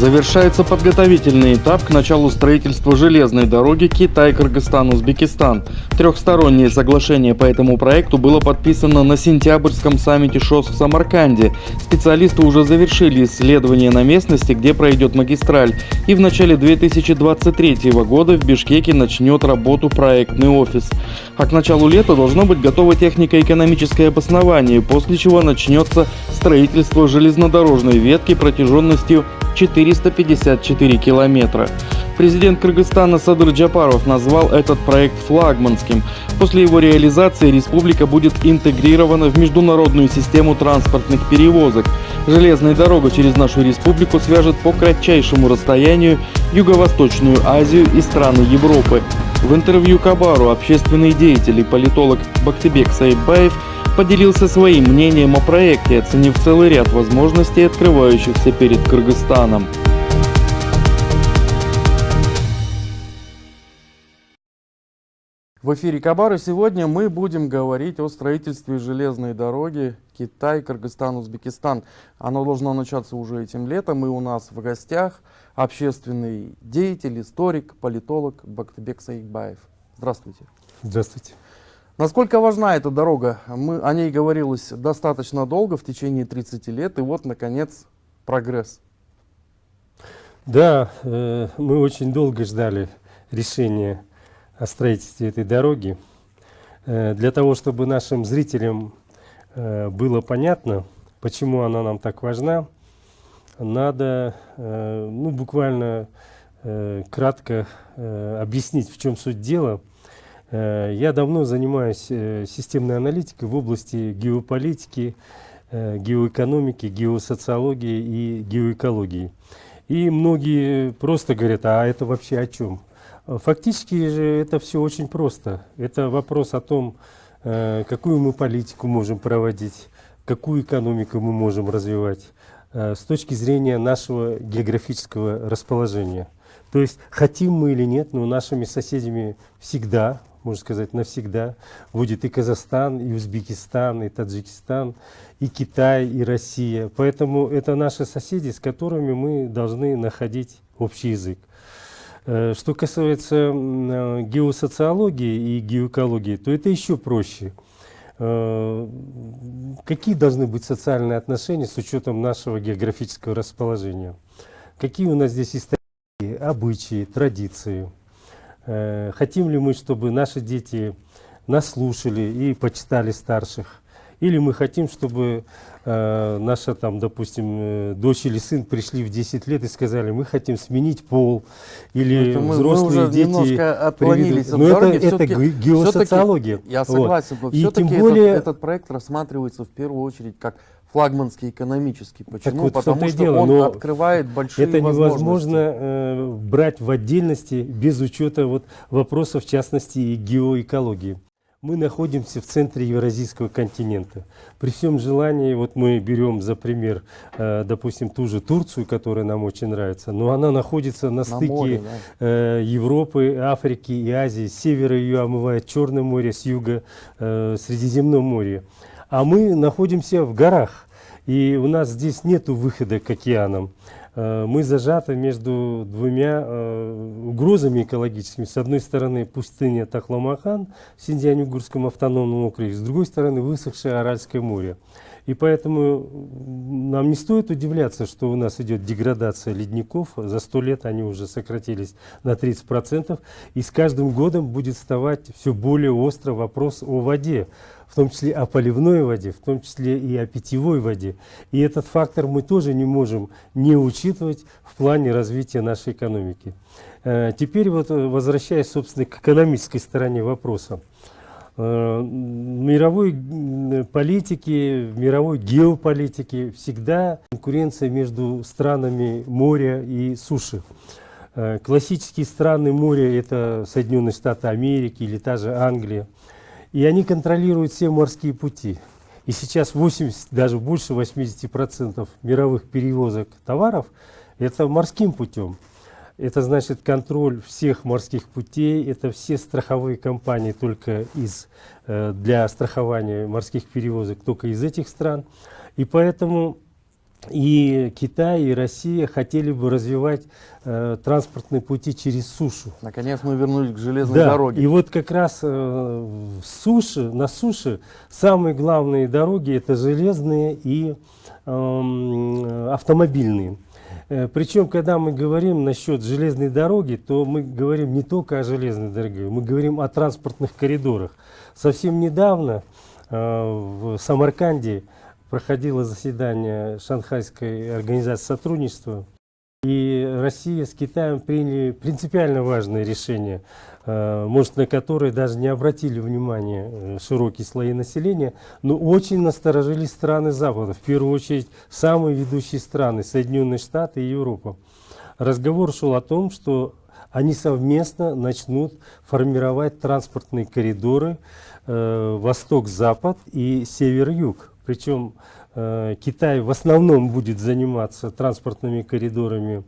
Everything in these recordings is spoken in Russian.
Завершается подготовительный этап к началу строительства железной дороги Китай-Кыргызстан-Узбекистан. Трехстороннее соглашение по этому проекту было подписано на сентябрьском саммите ШОС в Самарканде. Специалисты уже завершили исследование на местности, где пройдет магистраль. И в начале 2023 года в Бишкеке начнет работу проектный офис. А к началу лета должно быть готово технико-экономическое обоснование, после чего начнется строительство железнодорожной ветки протяженностью 454 километра. Президент Кыргызстана Садыр Джапаров назвал этот проект флагманским. После его реализации республика будет интегрирована в международную систему транспортных перевозок. Железная дорога через нашу республику свяжет по кратчайшему расстоянию Юго-Восточную Азию и страны Европы. В интервью Кабару общественный деятель и политолог Бактибек Саидбаев поделился своим мнением о проекте, оценив целый ряд возможностей, открывающихся перед Кыргызстаном. В эфире Кабара сегодня мы будем говорить о строительстве железной дороги Китай, Кыргызстан, Узбекистан. Оно должно начаться уже этим летом, и у нас в гостях общественный деятель, историк, политолог Бактыбек Саикбаев. Здравствуйте. Здравствуйте. Насколько важна эта дорога? Мы, о ней говорилось достаточно долго, в течение 30 лет, и вот, наконец, прогресс. Да, э, мы очень долго ждали решения о строительстве этой дороги. Э, для того, чтобы нашим зрителям э, было понятно, почему она нам так важна, надо э, ну, буквально кратко объяснить, в чем суть дела. Я давно занимаюсь системной аналитикой в области геополитики, геоэкономики, геосоциологии и геоэкологии. И многие просто говорят, а это вообще о чем? Фактически же это все очень просто. Это вопрос о том, э, какую мы политику можем проводить, какую экономику мы можем развивать э, с точки зрения нашего географического расположения. То есть хотим мы или нет, но нашими соседями всегда, можно сказать навсегда, будет и Казахстан, и Узбекистан, и Таджикистан, и Китай, и Россия. Поэтому это наши соседи, с которыми мы должны находить общий язык. Э, что касается э, геосоциологии и геоэкологии, то это еще проще. Э, какие должны быть социальные отношения с учетом нашего географического расположения? Какие у нас здесь истории, обычаи, традиции? Хотим ли мы, чтобы наши дети нас слушали и почитали старших? Или мы хотим, чтобы э, наша, там, допустим, э, дочь или сын пришли в 10 лет и сказали, мы хотим сменить пол, или ну, взрослые мы уже дети... немножко отклонились от Но дороги. это, это геосоциология. Я согласен, вот. но все-таки более... этот, этот проект рассматривается в первую очередь как флагманский экономический. Почему? вот Потому что дело, он открывает большие это возможности. невозможно э, брать в отдельности без учета вот, вопросов, в частности, и геоэкологии. Мы находимся в центре Евразийского континента. При всем желании, вот мы берем за пример, э, допустим, ту же Турцию, которая нам очень нравится, но она находится на, на стыке море, да. э, Европы, Африки и Азии. С севера ее омывает Черное море, с юга э, Средиземное море. А мы находимся в горах, и у нас здесь нет выхода к океанам. Э, мы зажаты между двумя э, угрозами экологическими. С одной стороны пустыня Тахламахан Синьцзянь-Угурском автономном округе, с другой стороны высохшее Аральское море. И поэтому нам не стоит удивляться, что у нас идет деградация ледников. За сто лет они уже сократились на 30%. И с каждым годом будет вставать все более остро вопрос о воде в том числе о поливной воде, в том числе и о питьевой воде. И этот фактор мы тоже не можем не учитывать в плане развития нашей экономики. Э, теперь вот э, возвращаясь, собственно, к экономической стороне вопроса. Э, мировой политике, в мировой геополитике всегда конкуренция между странами моря и суши. Классические страны моря – это Соединенные Штаты Америки или та же Англия. И они контролируют все морские пути. И сейчас 80, даже больше 80% мировых перевозок товаров – это морским путем. Это значит контроль всех морских путей, это все страховые компании только из, э, для страхования морских перевозок только из этих стран. И поэтому и Китай, и Россия хотели бы развивать э, транспортные пути через сушу. Наконец мы вернулись к железной Да, дороге. и вот как раз э, в суше, на суше самые главные дороги это железные и эм, автомобильные. Э, Причем, когда мы говорим насчет железной дороги, то мы говорим не только о железной дороге, мы говорим о транспортных коридорах. Совсем недавно э, в Самарканде проходило заседание Шанхайской организации сотрудничества, и Россия с Китаем приняли принципиально важное решение, э, может, на которое даже не обратили внимания э, широкие слои населения, но очень насторожились страны Запада, в первую очередь самые ведущие страны, Соединенные Штаты и Европа. Разговор шел о том, что они совместно начнут формировать транспортные коридоры э, восток-запад и север-юг. Причем э, Китай в основном будет заниматься транспортными коридорами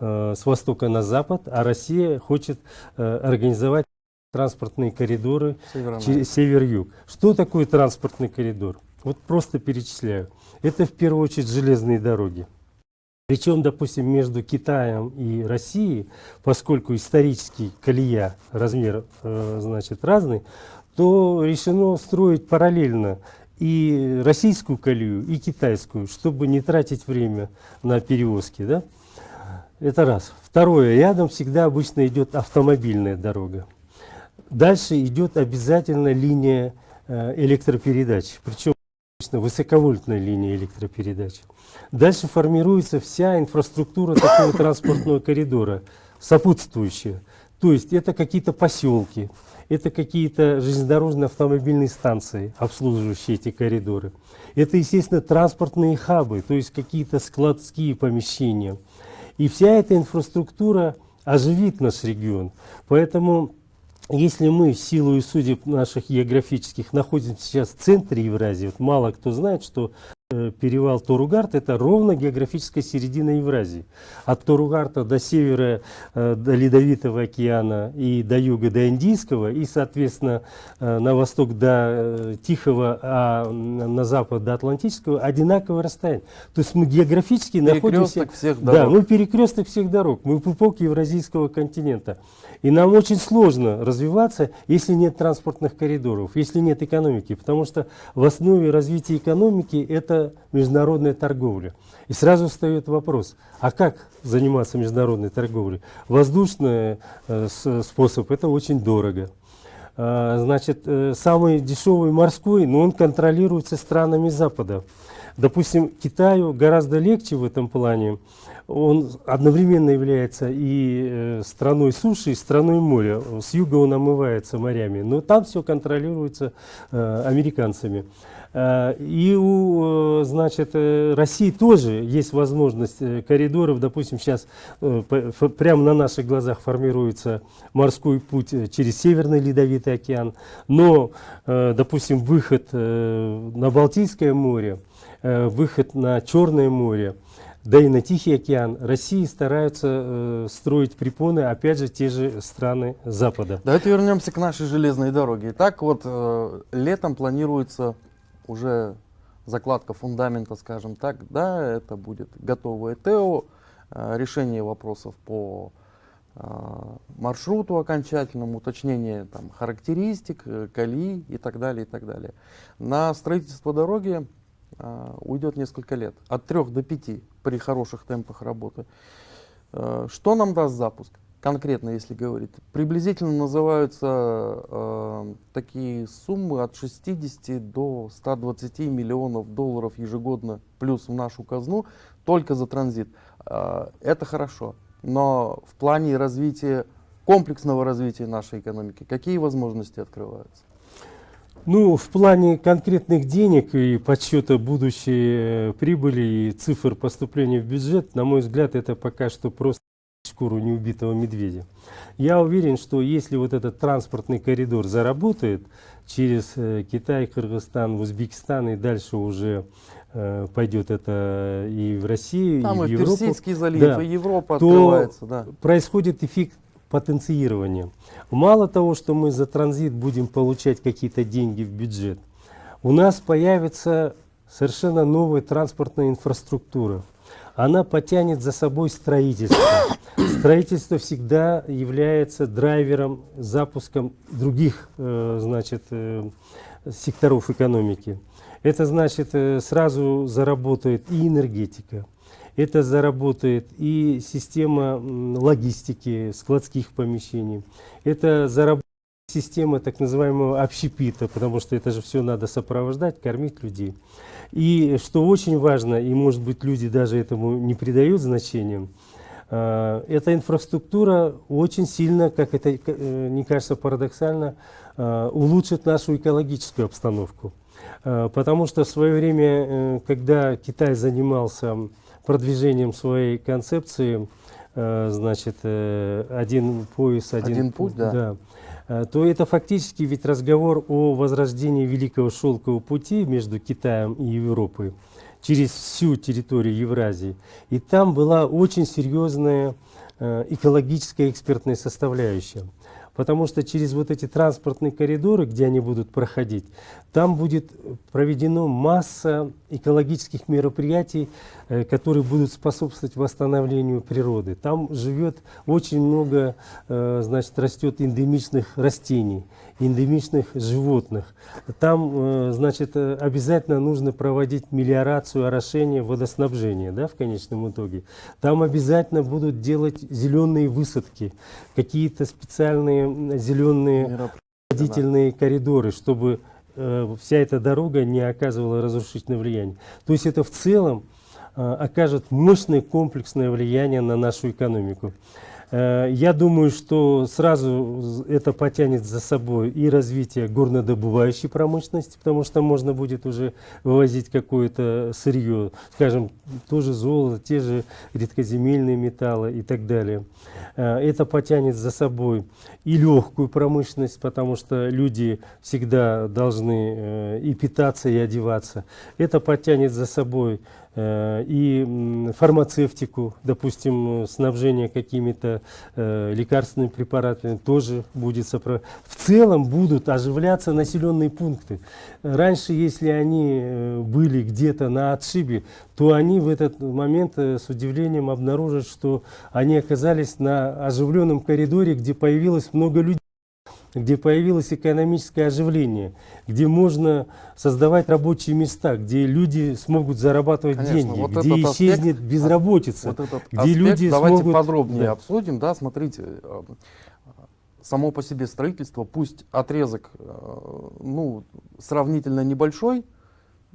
э, с востока на запад, а Россия хочет э, организовать транспортные коридоры север-юг. Что такое транспортный коридор? Вот просто перечисляю. Это в первую очередь железные дороги. Причем, допустим, между Китаем и Россией, поскольку исторический колея, размер э, значит, разный, то решено строить параллельно и российскую колею, и китайскую, чтобы не тратить время на перевозки. Да? Это раз. Второе. Рядом всегда обычно идет автомобильная дорога. Дальше идет обязательно линия э, электропередач, причем обычно высоковольтная линия электропередач. Дальше формируется вся инфраструктура такого транспортного коридора, сопутствующая. То есть это какие-то поселки, это какие-то железнодорожные автомобильные станции, обслуживающие эти коридоры. Это, естественно, транспортные хабы, то есть какие-то складские помещения. И вся эта инфраструктура оживит наш регион. Поэтому, если мы в силу и судеб наших географических находимся сейчас в центре Евразии, вот мало кто знает, что перевал Торугарт это ровно географическая середина Евразии. От Торугарта до севера э, до Ледовитого океана и до юга до Индийского, и, соответственно, э, на восток до э, Тихого, а на запад до Атлантического одинаковое расстояние. То есть мы географически находимся... Перекресток всех Да, дорог. мы перекресток всех дорог, мы пупок Евразийского континента. И нам очень сложно развиваться, если нет транспортных коридоров, если нет экономики, потому что в основе развития экономики это международная торговля. И сразу встает вопрос, а как заниматься международной торговлей? Воздушный э, способ это очень дорого. А, Значит, э, самый дешевый морской, но он контролируется странами Запада. Допустим, Китаю гораздо легче в этом плане. Он одновременно является и э, страной суши, и страной моря. С юга он омывается морями, но там все контролируется э, американцами. Э, И у значит, России тоже есть возможность коридоров. Допустим, сейчас прямо на наших глазах формируется морской путь через Северный Ледовитый океан. Но, допустим, выход на Балтийское море, выход на Черное море, да и на Тихий океан России стараются э, строить препоны, опять же, те же страны Запада. Давайте вернемся к нашей железной дороге. Итак, вот э, летом планируется уже закладка фундамента, скажем так. Да, это будет готовое ТЭО, э, решение вопросов по э, маршруту окончательному, уточнение там, характеристик, э, колеи и так далее, и так далее. На строительство дороги э, уйдет несколько лет, от 3 до 5 при хороших темпах работы. Э, Что нам даст запуск? Конкретно, если говорить. Приблизительно называются э, такие суммы от 60 до 120 миллионов долларов ежегодно плюс в нашу казну только за транзит. Э, это хорошо. Но в плане развития, комплексного развития нашей экономики, какие возможности открываются? Ну, в плане конкретных денег и подсчета будущей э, прибыли и цифр поступления в бюджет, на мой взгляд, это пока что просто шкуру неубитого медведя. Я уверен, что если вот этот транспортный коридор заработает через э, Китай, Кыргызстан, Узбекистан и дальше уже э, пойдет это и в Россию, Там и в Европу, Персидский залив, Да. и Европа то открывается. Да. происходит эффект потенцирования. Мало того, что мы за транзит будем получать какие-то деньги в бюджет, у нас появится совершенно новая транспортная инфраструктура. Она потянет за собой строительство. Строительство всегда является драйвером, запуском других э, значит, э, секторов экономики. Это значит, э, сразу заработает и энергетика, это заработает и система логистики, складских помещений, это заработает система так называемого общепита, потому что это же все надо сопровождать, кормить людей. И что очень важно, и может быть люди даже этому не придают значения, э, эта инфраструктура очень сильно, как это э, не кажется парадоксально, э, улучшит нашу экологическую обстановку. Потому что в свое время, когда Китай занимался продвижением своей концепции, значит, один пояс, один, один путь, да. да Э, то это фактически ведь разговор о возрождении Великого Шелкового пути между Китаем и Европой через всю территорию Евразии. И там была очень серьезная э, экологическая экспертная составляющая потому что через вот эти транспортные коридоры, где они будут проходить, там будет проведена масса экологических мероприятий, э, которые будут способствовать восстановлению природы. Там живет очень много, э, значит, растет эндемичных растений, эндемичных животных. Там, э, значит, обязательно нужно проводить мелиорацию, орошение, водоснабжение, да, в конечном итоге. Там обязательно будут делать зеленые высадки, какие-то специальные зеленые водительные коридоры, чтобы э, вся эта дорога не оказывала разрушительное влияние. То есть это в целом э, окажет мощное комплексное влияние на нашу экономику. Э, я думаю, что сразу это потянет за собой и развитие горнодобывающей промышленности, потому что можно будет уже вывозить какое-то сырье, скажем, тоже золото, те же редкоземельные металлы и так далее. Э, это потянет за собой и легкую промышленность, потому что люди всегда должны э, и питаться, и одеваться. Это потянет за собой и фармацевтику, допустим, снабжение какими-то э, лекарственными препаратами тоже будет сопровождать. В целом будут оживляться населенные пункты. Раньше, если они э, были где-то на отшибе, то они в этот момент с удивлением обнаружат, что они оказались на оживленном коридоре, где появилось много людей где появилось экономическое оживление, где можно создавать рабочие места, где люди смогут зарабатывать Конечно, деньги, вот где исчезнет аспект, безработица, вот этот где аспект люди давайте смогут... подробнее да. обсудим. Да, смотрите, э, само по себе строительство, пусть отрезок э, ну, сравнительно небольшой,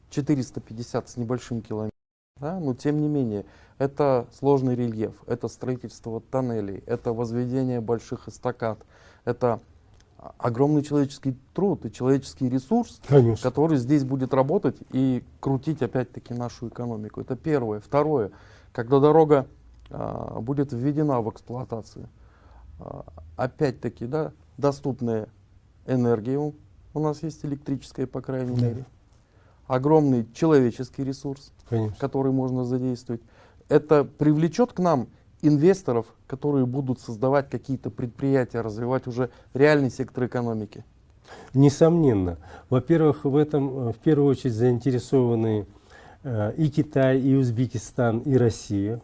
450 с небольшим километром, да, но тем не менее, это сложный рельеф, это строительство тоннелей, это возведение больших эстакад, это огромный человеческий труд и человеческий ресурс, Конечно. который здесь будет работать и крутить опять-таки нашу экономику. Это первое. Второе, когда дорога а, будет введена в эксплуатацию, а, опять-таки, да, доступная энергия у нас есть электрическая, по крайней да. мере, огромный человеческий ресурс, Конечно. который можно задействовать. Это привлечет к нам инвесторов, которые будут создавать какие-то предприятия, развивать уже реальный сектор экономики? Несомненно. Во-первых, в этом э, в первую очередь заинтересованы э, и Китай, и Узбекистан, и Россия.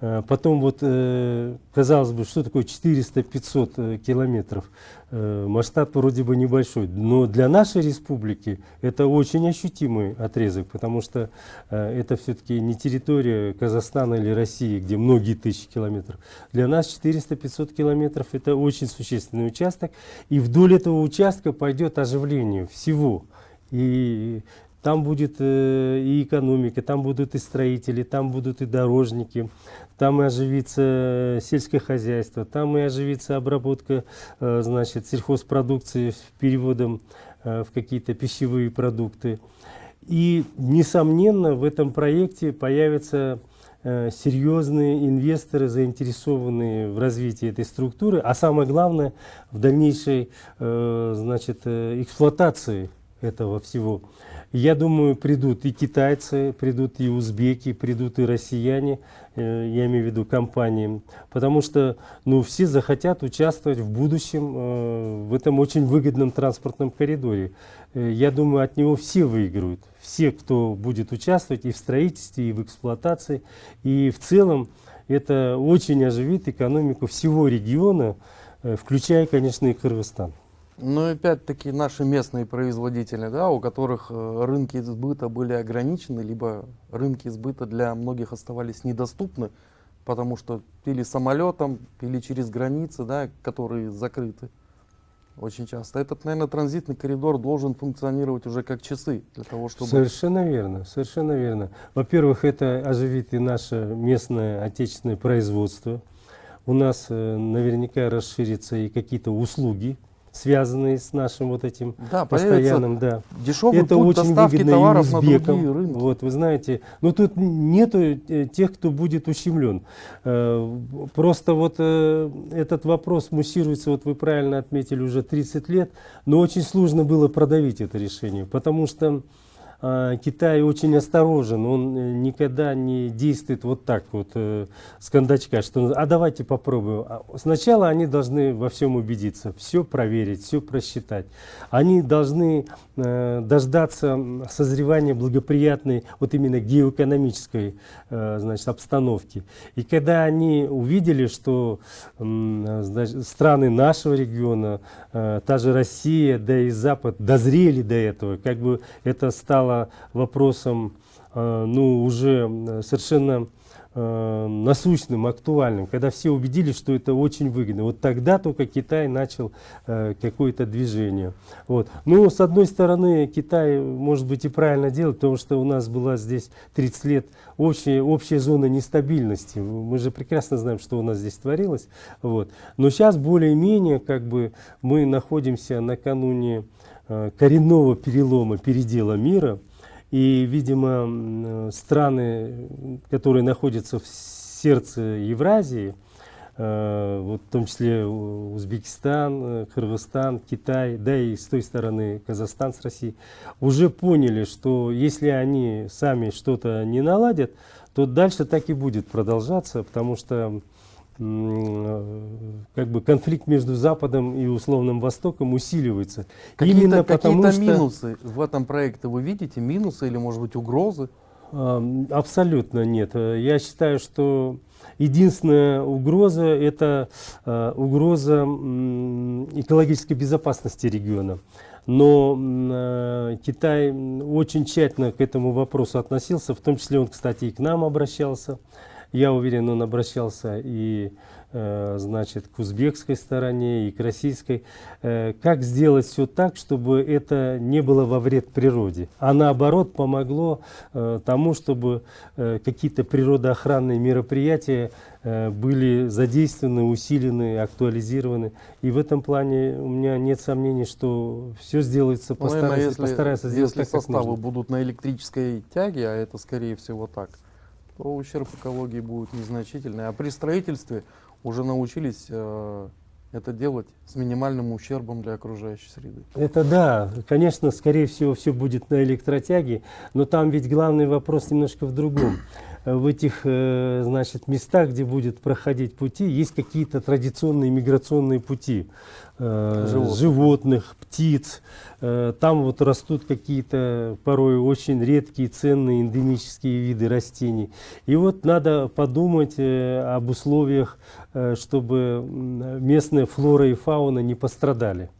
Э, потом вот, э, казалось бы, что такое 400-500 э, километров? Масштаб вроде бы небольшой, но для нашей республики это очень ощутимый отрезок, потому что это все-таки не территория Казахстана или России, где многие тысячи километров. Для нас 400-500 километров это очень существенный участок, и вдоль этого участка пойдет оживление всего. И там будет э, и экономика, там будут и строители, там будут и дорожники, там и оживится сельское хозяйство, там и оживится обработка э, значит, сельхозпродукции переводом э, в какие-то пищевые продукты. И, несомненно, в этом проекте появятся э, серьезные инвесторы, заинтересованные в развитии этой структуры, а самое главное, в дальнейшей э, значит, э, эксплуатации этого всего. Я думаю, придут и китайцы, придут и узбеки, придут и россияне, э, я имею в виду компании, потому что ну, все захотят участвовать в будущем э, в этом очень выгодном транспортном коридоре. Э, я думаю, от него все выиграют, все, кто будет участвовать и в строительстве, и в эксплуатации, и в целом это очень оживит экономику всего региона, включая, конечно, и Кыргызстан. Ну, опять-таки наши местные производители, да, у которых э, рынки сбыта были ограничены, либо рынки сбыта для многих оставались недоступны, потому что пили самолетом, пили через границы, да, которые закрыты очень часто. Этот, наверное, транзитный коридор должен функционировать уже как часы для того, чтобы... Совершенно верно, совершенно верно. Во-первых, это оживит и наше местное отечественное производство. У нас э, наверняка расширятся и какие-то услуги, связанные с нашим вот этим Да, постоянным, да. дешевый это путь очень доставки выгодно товаров на узбекам. другие рынки. Вот, вы знаете, но тут нету э, тех, кто будет ущемлен. Э, Просто вот э, этот вопрос муссируется, вот вы правильно отметили, уже 30 лет, но очень сложно было продавить это решение, потому что Китай очень осторожен, он э, никогда не действует вот так вот э, с кондачка, что а давайте попробуем. А Сначала они должны во всем убедиться, все проверить, все просчитать. Они должны э, дождаться созревания благоприятной вот именно геоэкономической значит, обстановки. И когда они увидели, что значит, страны нашего региона, та же Россия, да и Запад дозрели до этого, как бы это стало вопросом э, ну, уже совершенно э, насущным, актуальным, когда все убедились, что это очень выгодно. Вот тогда только Китай начал э, какое-то движение. Вот. Ну, с одной стороны, Китай, может быть, и правильно делает, потому что у нас была здесь 30 лет общая, общая зона нестабильности. Мы же прекрасно знаем, что у нас здесь творилось. Вот. Но сейчас более-менее как бы мы находимся накануне коренного перелома, передела мира. И, видимо, э, страны, которые находятся в сердце Евразии, э, вот в том числе Узбекистан, э, Кыргызстан, Китай, да и с той стороны Казахстан с Россией, уже поняли, что если они сами что-то не наладят, то дальше так и будет продолжаться, потому что э, как бы конфликт между Западом и условным Востоком усиливается. Какие-то Именно потому какие-то что... минусы в этом проекте вы видите? Минусы или, может быть, угрозы? Абсолютно нет. Э, Я считаю, что единственная угроза – это э, угроза экологической безопасности региона. Но э, Китай очень тщательно к этому вопросу относился, в том числе он, кстати, и к нам обращался. Я уверен, он обращался и э, значит, к узбекской стороне, и к российской. Э, Как сделать все так, чтобы это не было во вред природе, а наоборот помогло э, тому, чтобы какие-то природоохранные мероприятия были задействованы, усилены, актуализированы. И в этом плане у меня нет сомнений, что все сделается, Ну, наверное, если, постарается сделать если так, как составы нужно. будут на электрической тяге, а это скорее всего так, то ущерб экологии будет незначительный. А при строительстве уже научились э, это делать с минимальным ущербом для окружающей среды. Это да, конечно, скорее всего, все будет на электротяге, но там ведь главный вопрос немножко в другом. В этих, э, значит, местах, где будет проходить пути, есть какие-то традиционные миграционные пути э, Животных. животных, птиц. Э, Там вот растут какие-то порой очень редкие, ценные эндемические виды растений. И вот надо подумать об условиях, чтобы местная флора и фауна не пострадали.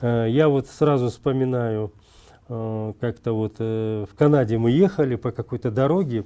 Я вот сразу вспоминаю, как-то вот в Канаде мы ехали по какой-то дороге,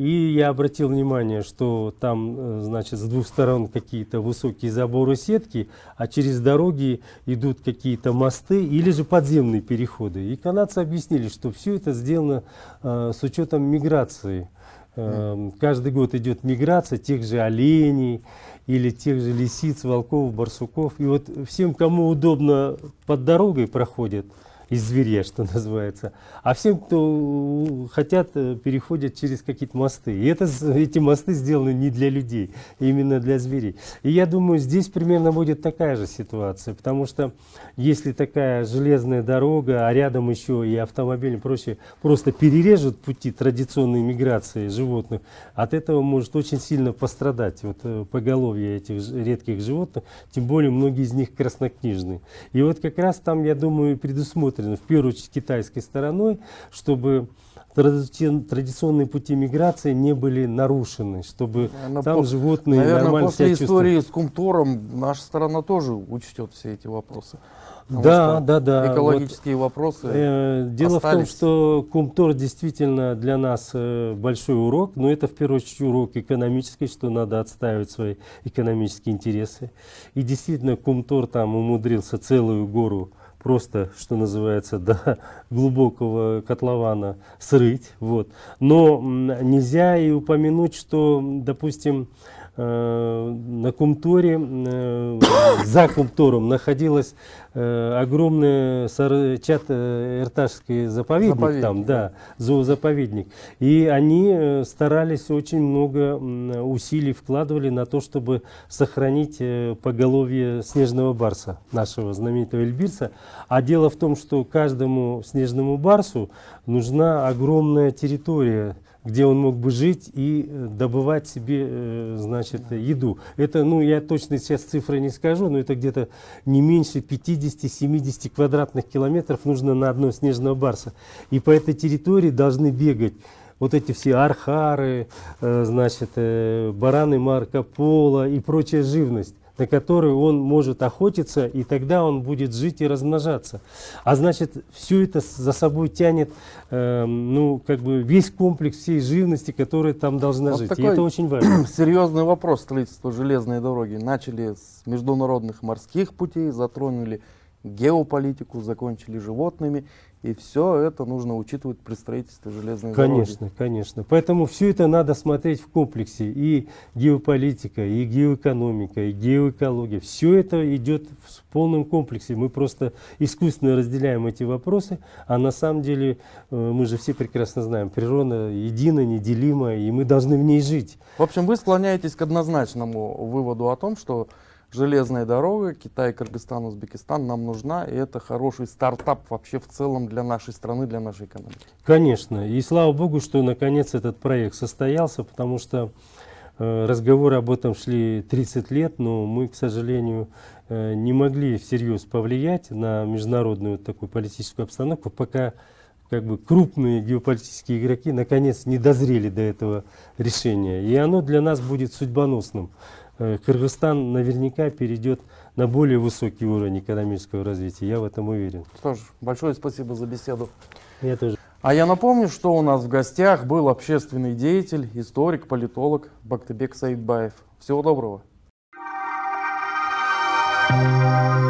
и я обратил внимание, что там, э, значит, с двух сторон какие-то высокие заборы сетки, а через дороги идут какие-то мосты или же подземные переходы. И канадцы объяснили, что все это сделано э, с учетом миграции. Э, Каждый год идет миграция тех же оленей или тех же лисиц, волков, барсуков. И вот всем, кому удобно под дорогой проходят, из зверя, что называется. А всем, кто хотят, э, переходят через какие-то мосты. И это, эти мосты сделаны не для людей, именно для зверей. И я думаю, здесь примерно будет такая же ситуация, потому что если такая железная дорога, а рядом еще и автомобили и прочее, просто перережут пути традиционной миграции животных, от этого может очень сильно пострадать вот, э, поголовье этих редких животных, тем более многие из них краснокнижные. И вот как раз там, я думаю, предусмотрено, в первую очередь китайской стороной, чтобы традицион- традиционные пути миграции не были нарушены, чтобы Наверное, там по- животные Наверное, нормально после себя истории с Кумтором наша страна тоже учтет все эти вопросы. Потому Да, да, да. Экологические вопросы. Э, Дело в том, остались. что Кумтор действительно для нас э, большой урок, но это в первую очередь урок экономический, что надо отстаивать свои экономические интересы. И действительно Кумтор там умудрился целую гору просто, что называется, до глубокого котлована срыть. Вот. Но нельзя и упомянуть, что, допустим, на Кумторе, э, за Кумтором находилась э, огромный сар- чат э, Ирташский заповедник, Заповедник, там, да, зоозаповедник. И они э, старались очень много усилий вкладывали на то, чтобы сохранить э, поголовье снежного барса, нашего знаменитого эльбирса. А дело в том, что каждому снежному барсу нужна огромная территория, где он мог бы жить и э, добывать себе, э, значит, еду. Это, ну, я точно сейчас цифры не скажу, но это где-то не меньше 50-70 квадратных километров нужно на одного снежного барса. И по этой территории должны бегать вот эти все архары, э, значит, бараны Марко Поло и прочая живность на которую он может охотиться, и тогда он будет жить и размножаться. А значит, все это за собой тянет, э, ну, как бы весь комплекс всей живности, которая там должна Вот жить. И это очень важно. Серьезный вопрос строительства железной дороги. Начали с международных морских путей, затронули геополитику, закончили животными. И все это нужно учитывать при строительстве железной дороги. Конечно, конечно. Поэтому все это надо смотреть в комплексе. И геополитика, и геоэкономика, и геоэкология. Все это идет в полном комплексе. Мы просто искусственно разделяем эти вопросы, а на самом деле э, мы же все прекрасно знаем, природа едина, неделима, и мы должны в ней жить. В общем, вы склоняетесь к однозначному выводу о том, что железная дорога Китай, Кыргызстан, Узбекистан нам нужна, и это хороший стартап вообще в целом для нашей страны, для нашей экономики. Конечно. И слава богу, что наконец этот проект состоялся, потому что э, разговоры об этом шли 30 лет, но мы, к сожалению, э, не могли всерьез повлиять на международную такую политическую обстановку, пока как бы крупные геополитические игроки наконец не дозрели до этого решения. И оно для нас будет судьбоносным. Э, Кыргызстан наверняка перейдет на более высокий уровень экономического развития, я в этом уверен. Что ж, большое спасибо за беседу. Я тоже. А я напомню, что у нас в гостях был общественный деятель, историк, политолог Бактыбек Саидбаев. Всего доброго. Thank